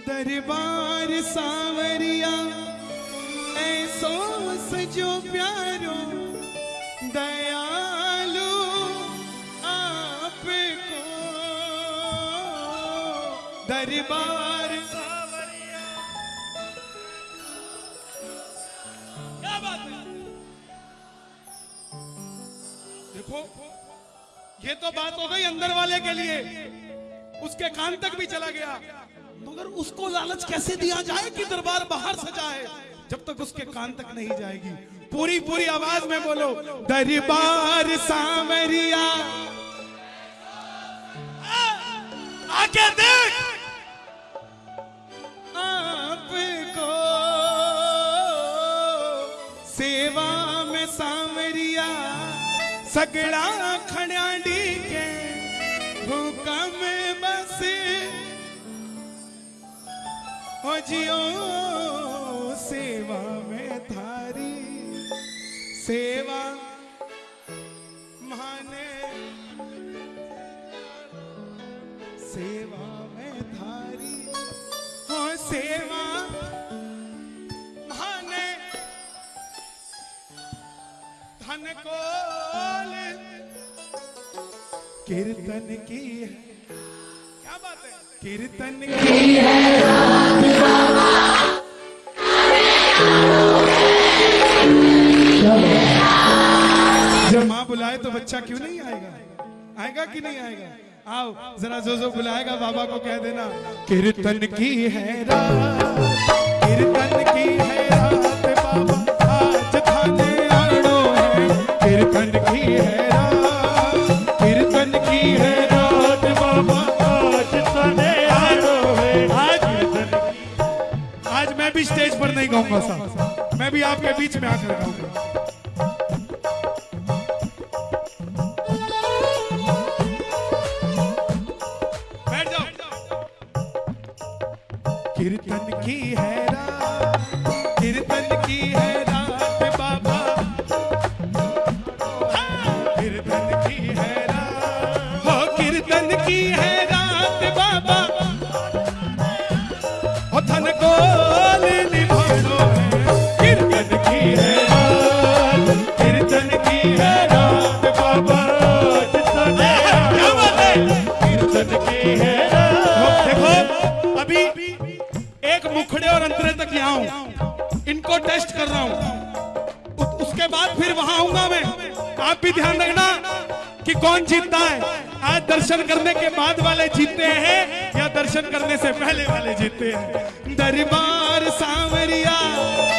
दरबार सावरिया ऐसो सजो प्यारो, दयालु आपको। दरबार देखो, ये तो बात हो गई अंदर वाले के लिए। उसके कान तक भी चला गया। मगर उसको लालच कैसे दिया जाए कि दरबार बाहर से जाए? जब तक उसके कान तक नहीं जाएगी। पूरी पूरी आवाज़ में बोलो, दरबार सामरिया आके देख। आपको सेवा में सामरिया सगड़ा खड़ाडी के हुक्म हो जियो सेवा में थारी। सेवा माने। सेवा में थारी। हो, सेवा माने। धन कोल। कीर्तन की है। क्या बात है? कीर्तन की जब माँ बुलाए तो बच्चा क्यों नहीं आएगा? आएगा कि नहीं आएगा? आओ, जरा जो जो बुलाएगा, बाबा को कह देना, कीर्तन की है कीर्तन की गाऊँगा साहब मैं भी आपके बीच में आकर गाऊँगा कीर्तन की है कीर्तन की है रात बाबा। कीर्तन की है रात, हो, कीर्तन की है कौन जीतता है? आज दर्शन करने के बाद वाले जीतते हैं या दर्शन करने से पहले वाले जीतते हैं? दरबार सांवरिया।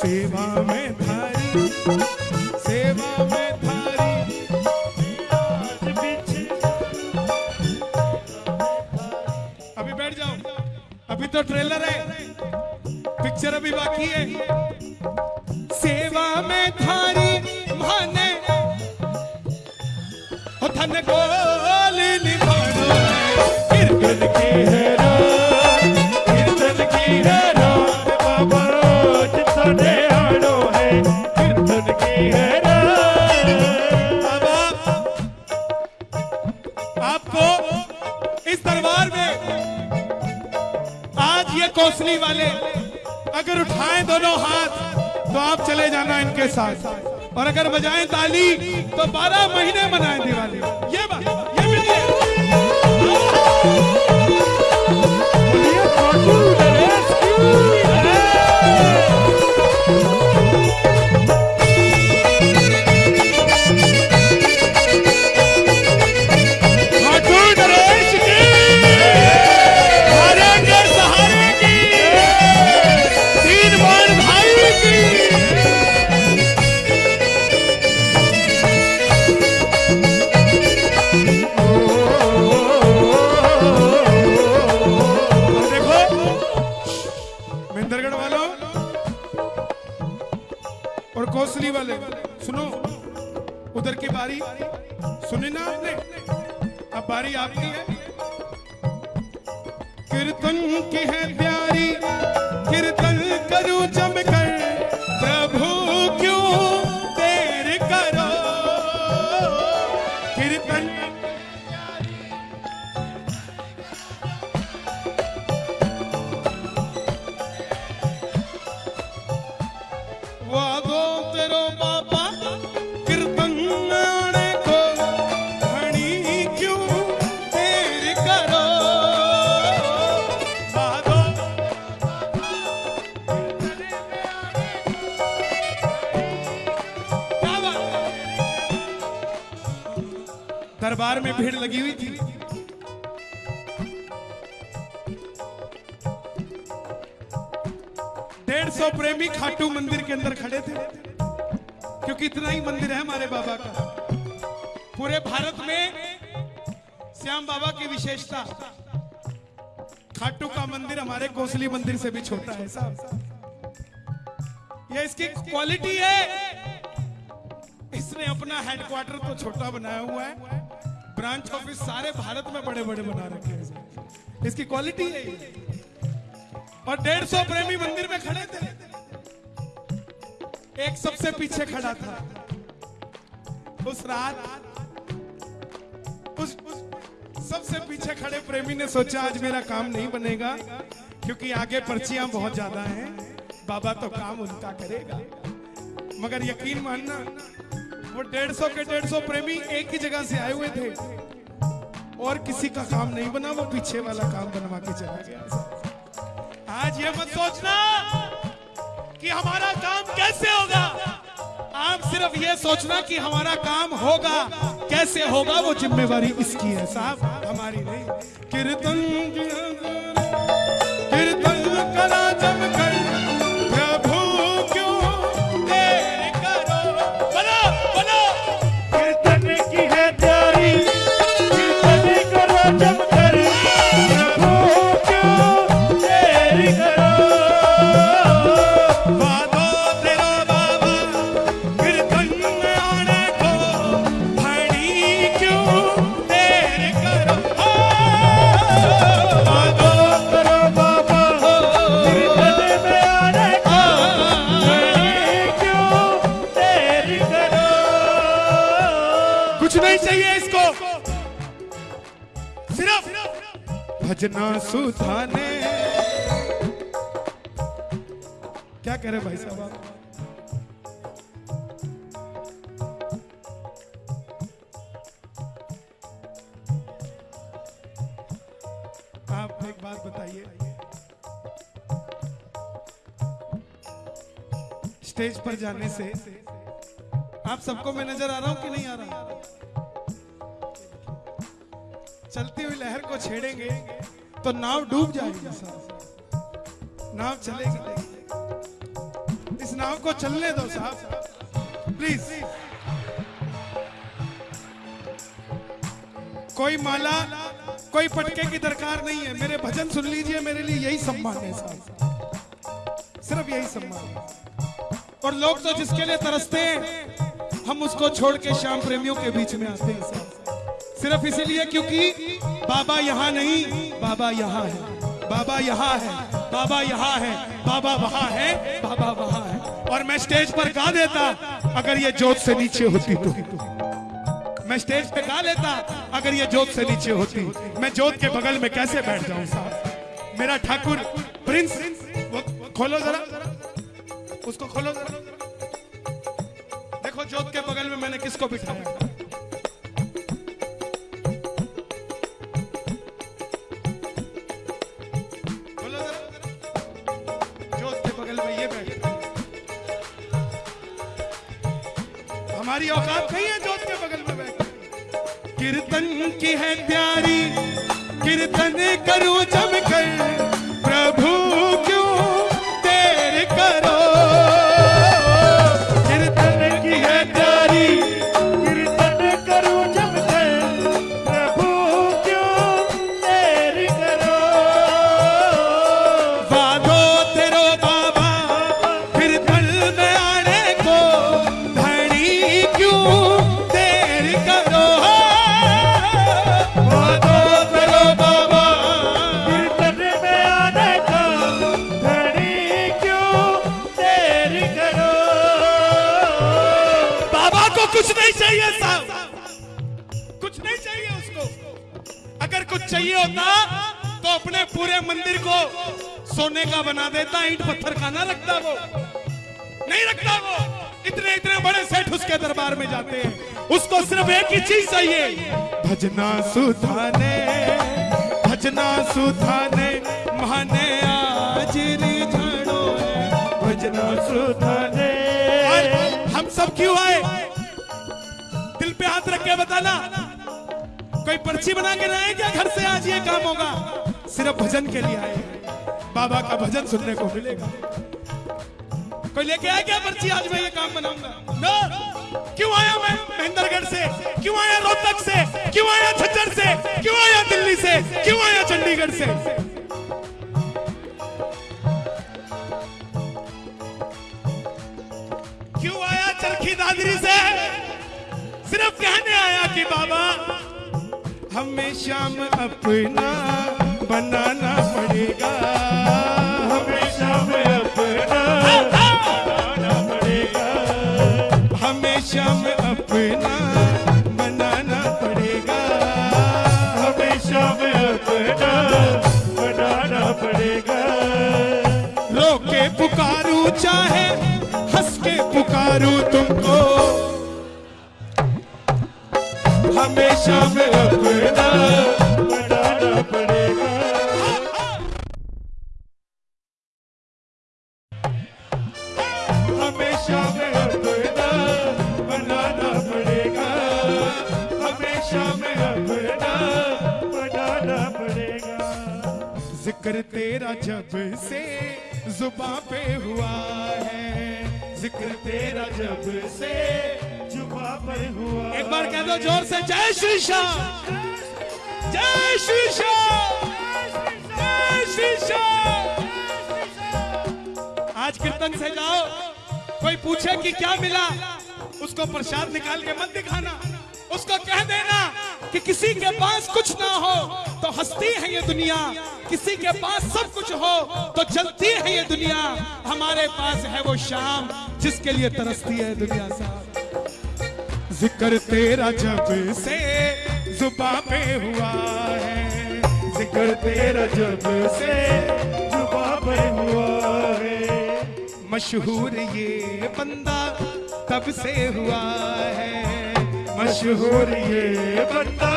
सेवा में कौशली वाले, अगर उठाएँ दोनों हाथ तो आप चले जाना इनके साथ। और अगर बजाएँ ताली तो 12 महीने मनाएँ दिवाली। डेढ़ सौ प्रेमी खाटू मंदिर के अंदर खड़े थे। क्योंकि इतना ही मंदिर है हमारे बाबा का। पूरे भारत में श्याम बाबा की विशेषता, खाटू का मंदिर हमारे कोसली मंदिर से भी छोटा है, साहब। ये इसकी क्वालिटी है। इसने अपना हेडक्वार्टर तो छोटा बनाया हुआ है। ब्रांच ऑफ़िस सारे भारत में बड़े बड़े बना रखे हैं इसकी क्वालिटी है। और डेढ़ सौ प्रेमी मंदिर में खड़े थे। एक सबसे पीछे खड़ा था। उस रात उस, सबसे पीछे खड़े प्रेमी ने सोचा आज मेरा काम नहीं बनेगा क्योंकि आगे पर्चियाँ बहुत ज़्यादा हैं। बाबा तो काम उनका करेगा। मगर यकीन मानना वो डेढ़ सौ के डेढ़ सौ प्रेमी एक ही जगह से आए हुए थे। और किसी का काम नहीं बना वो पीछे वाला काम बनवा के चला गया। आज ये मत सोचना कि हमारा काम कैसे होगा। आप सिर्फ़ ये सोचना कि हमारा काम होगा। कैसे होगा वो जिम्मेवारी इसकी है साहब, हमारी नहीं। कीर्तन नहीं चाहिए इसको। सिर्फ़ भजना सुधाने। क्या कह रहे भाई साहब आप? एक बात बताइए। स्टेज पर जाने से आप सबको मैं नज़र आ रहा हूँ कि नहीं आ रहा? चलती हुई लहर को छेड़ेंगे तो नाव डूब जाएगी साहब नाव चलेगी। इस नाव को चलने दो साहब। प्लीज़ कोई माला, कोई पटके की दरकार नहीं है। मेरे भजन सुन लीजिए, मेरे लिए यही सम्मान है साहब। सिर्फ़ यही सम्मान है। और लोग तो जिसके लिए तरसते हैं, हम उसको छोड़ के शाम प्रेमियों के बीच में आते हैं सिर्फ़ इसीलिए क्योंकि बाबा यहाँ नहीं, बाबा यहाँ है। बाबा यहाँ है, बाबा यहाँ है, बाबा वहाँ है, बाबा वहाँ है। और मैं स्टेज पर गा देता, अगर ये जोत से नीचे होती तो। मैं स्टेज पे गा लेता, अगर ये जोत से नीचे होती। मैं जोत के बगल में कैसे बैठ जाऊँ साहब? मेरा ठाकुर प्रिंस, वो खोलो जरा। उसको खोलो जरा। देखो जोत के बगल में मैंने किसको बिठाया? हमारी औकात नहीं है जोत के बगल में बैठे। कीर्तन की है प्यारी, कीर्तन करो जम कर कुछ नहीं चाहिए साहब। कुछ नहीं चाहिए उसको। अगर कुछ चाहिए होता तो अपने पूरे मंदिर को सोने का बना देता, ईंट पत्थर का ना रखता वो। नहीं रखता वो। इतने इतने बड़े सेठ उसके दरबार में जाते हैं। उसको सिर्फ़ एक ही चीज़ चाहिए। भजना सुधाने भजना सुधाने माने आज भजना सुधाने हम सब क्यों आए? पे हाथ रख के बताना। कोई पर्ची बना के लाए क्या घर से आज ये काम होगा। सिर्फ़ भजन के लिए आए। बाबा का भजन सुनने को मिलेगा। कोई लेके आया क्या पर्ची? आज मैं ये काम बनाऊँगा। क्यों आया मैं? महेंद्रगढ़ से। क्यों आया रोहतक से? क्यों आया झज्जर से? क्यों आया दिल्ली से? क्यों आया चंडीगढ़ से? सिर्फ़ कहने आया कि बाबा, हमें शाम अपना बनाना पड़ेगा। हमें शाम अपना बनाना पड़ेगा। हमें शाम अपना हमेशा में अपना बनाना पड़ेगा। ज़िक्र तेरा जब से जुबा पे हुआ है ज़िक्र तेरा जब से जुबा पे हुआ एक बार कह दो ज़ोर से जय श्री श्याम। जय श्री श्याम। जय श्री श्याम। आज कीर्तन से जाओ कोई पूछे कि क्या मिला उसको प्रसाद निकाल के मत दिखाना। उसको कह देना कि किसी के पास कुछ ना हो तो हंसती है ये दुनिया। किसी के पास सब कुछ हो तो चलती है ये दुनिया। हमारे पास है वो शाम जिसके लिए तरसती है दुनिया साहब ज़िक्र तेरा जब से जुबा पे हुआ है। ज़िक्र तेरा जब से जुबा पर हुआ है। मशहूर ये बंदा तब से हुआ है मशहूर ये बंदा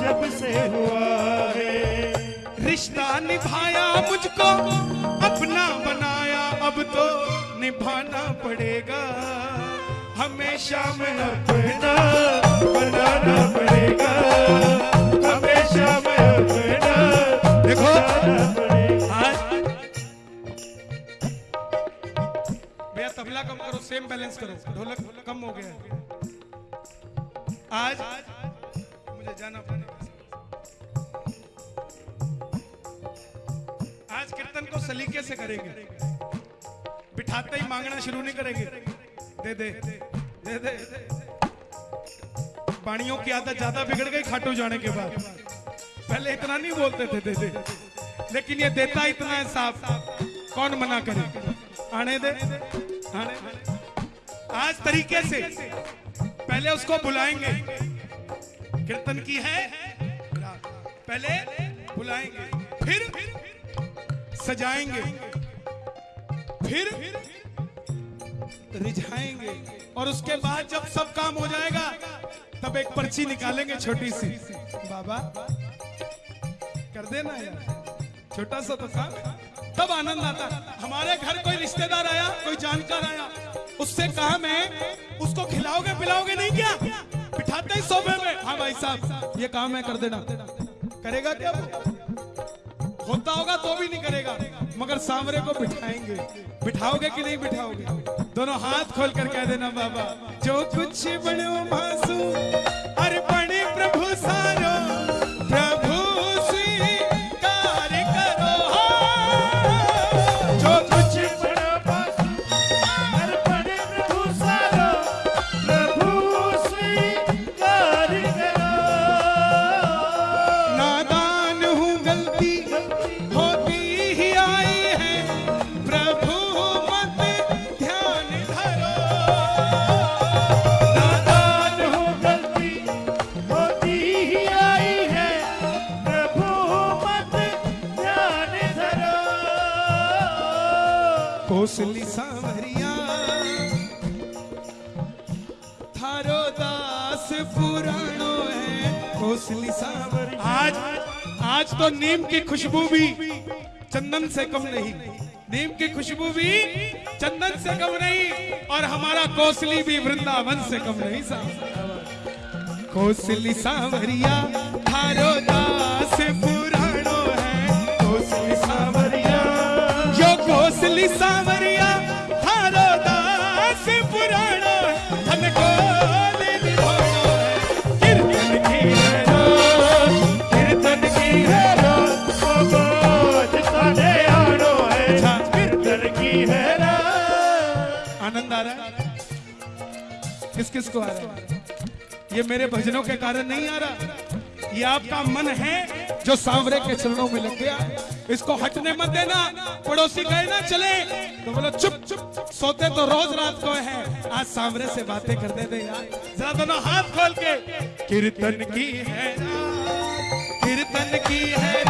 जब से हुआ है। रिश्ता निभाया मुझको अपना बनाया अब तो निभाना पड़ेगा। हमेशा में अपना बनाना पड़ेगा। हमेशा में अपना देखो। बनाना भैया तबला कम करो सेम बैलेंस करो। ढोलक कम हो गया। सलीके से करेंगे? बिठाते ही मांगना शुरू नहीं करेंगे। दे दे दे दे। पानियों की आदत ज़्यादा बिगड़ गई खाटू जाने के बाद। पहले इतना नहीं बोलते थे, दे दे। लेकिन ये देता इतना है साफ़। कौन मना करे? आने दे। आने आज तरीके से पहले उसको बुलाएँगे। कीर्तन की है? पहले बुलाएँगे। फिर सजाएँगे। फिर रिझाएँगे। और उसके बाद जब सब काम हो जाएगा, तब एक पर्ची निकालेंगे छोटी सी। बाबा, कर देना यार। छोटा सा तो काम तब आनंद आता। हमारे घर कोई रिश्तेदार आया, कोई जानकार आया। उससे कहा मैं, उसको खिलाओगे, पिलाओगे नहीं क्या? बिठाते ही सोफे में। हाँ भाई साहब, ये काम है, कर देना। करेगा क्या? होता होगा तो भी नहीं करेगा। मगर सांवरे को बिठाएँगे। बिठाओगे कि नहीं बिठाओगे? दोनों हाथ खोल कर कह देना, बाबा, जो कुछ बड़ो मासू अरे बड़े प्रभु सारो कौशली सांवरिया। थारो दास पुराणो है कौशली सांवरिया। आज आज तो नीम की खुशबू भी चंदन से कम नहीं। नीम की खुशबू भी चंदन से कम नहीं और हमारा कौशली भी वृंदावन से कम नहीं साहब। कौशली सांवरिया थारो दास पुराणो कौशली सांवरिया दास है है कीर्तन की है। रात, कीर्तन की है आनंद आ रहा है? किस किस को आ रहा है? ये मेरे भजनों के कारण नहीं आ रहा। ये आपका मन है? जो सांवरे के चरणों में लग गया, इसको हटने मत देना, पड़ोसी गए ना चले तो बोलो, चुप चुप सोते तो रोज रात को है, आज सांवरे से बातें कर देते यार। जरा दोनों हाथ खोल के, कीर्तन की है कीर्तन की है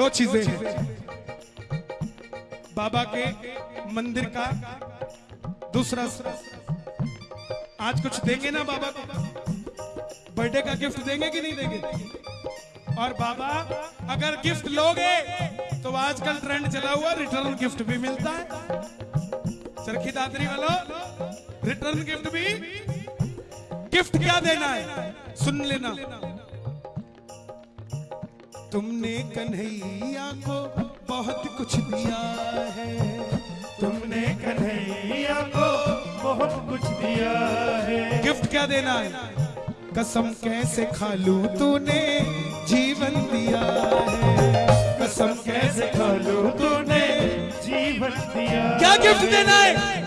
दो चीज़ें हैं। बाबा के मंदिर का दूसरा आज कुछ देंगे ना बाबा को? बर्थडे का गिफ्ट देंगे कि नहीं देंगे? और बाबा, अगर गिफ्ट लोगे तो आजकल ट्रेंड चला हुआ रिटर्न गिफ्ट भी मिलता है। चरखी दादरी वालों रिटर्न गिफ्ट भी गिफ्ट क्या देना है? सुन लेना। तुमने कन्हैया को बहुत कुछ दिया है। तुमने कन्हैया को बहुत कुछ दिया है। गिफ्ट क्या देना है? कसम कैसे खा लू तूने जीवन दिया है। कसम कैसे खा लू तूने जीवन दिया क्या गिफ्ट देना है?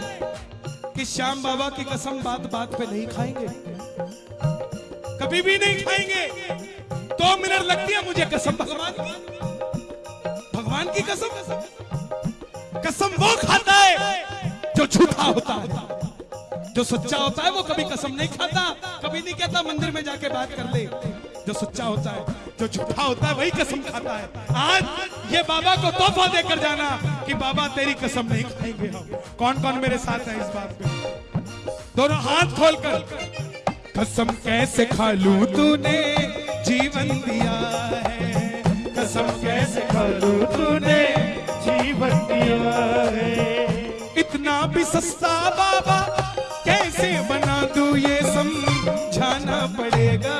कि श्याम बाबा की कसम बात बात पे नहीं खाएँगे? कभी भी नहीं खाएँगे। दो मिनट लगती है मुझे कसम, भगवान। की भगवान की कसम। कसम वो खाता है जो झूठा होता है। जो सच्चा होता है वो कभी कसम नहीं खाता, कभी नहीं कहता मंदिर में जाके बात कर ले। जो सच्चा होता है, जो झूठा होता है, वही कसम खाता है। आज ये बाबा को तोहफा देकर जाना कि बाबा तेरी कसम नहीं खाएँगे हम। कौन कौन मेरे साथ है इस बात पे? दोनों हाथ खोलकर, कसम कैसे खा लू तूने? जीवन दिया है। कसम कैसे तूने जीवन दिया है। इतना भी सस्ता बाबा कैसे बना दू ये समझाना पड़ेगा।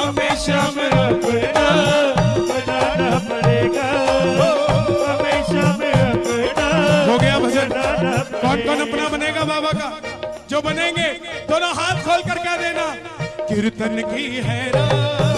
हमेशा में अपना बनाना पड़ेगा। हमेशा में अपना हो गया भजन। कौन कौन अपना बनेगा बाबा का? जो बनेंगे दोनों हाथ खोल कर क्या देना। कीर्तन की है रात